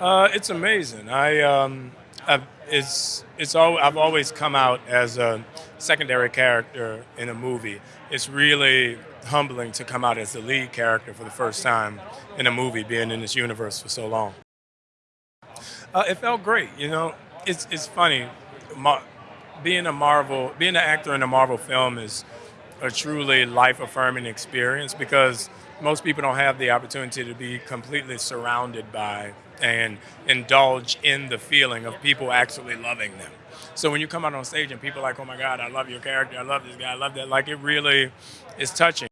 Uh, it's amazing. I um, I've, it's it's all I've always come out as a secondary character in a movie. It's really humbling to come out as the lead character for the first time in a movie, being in this universe for so long. Uh, it felt great. You know, it's it's funny. Being a Marvel, being an actor in a Marvel film is a truly life affirming experience because most people don't have the opportunity to be completely surrounded by and indulge in the feeling of people actually loving them. So when you come out on stage and people are like, oh my God, I love your character, I love this guy, I love that, like it really is touching.